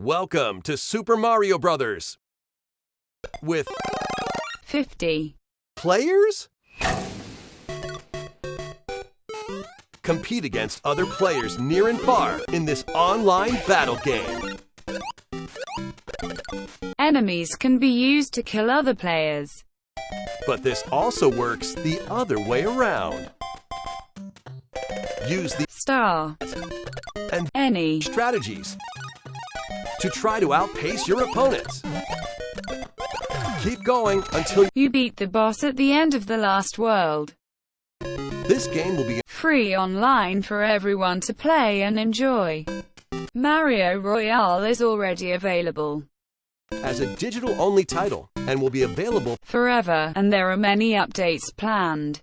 Welcome to Super Mario Brothers. With 50. players? Compete against other players near and far in this online battle game. Enemies can be used to kill other players. But this also works the other way around. Use the Star. and Any. strategies to try to outpace your opponents. Keep going until You beat the boss at the end of the last world. this game will be Free online for everyone to play and enjoy. Mario Royale is already available as a digital-only title and will be available forever, and there are many updates planned.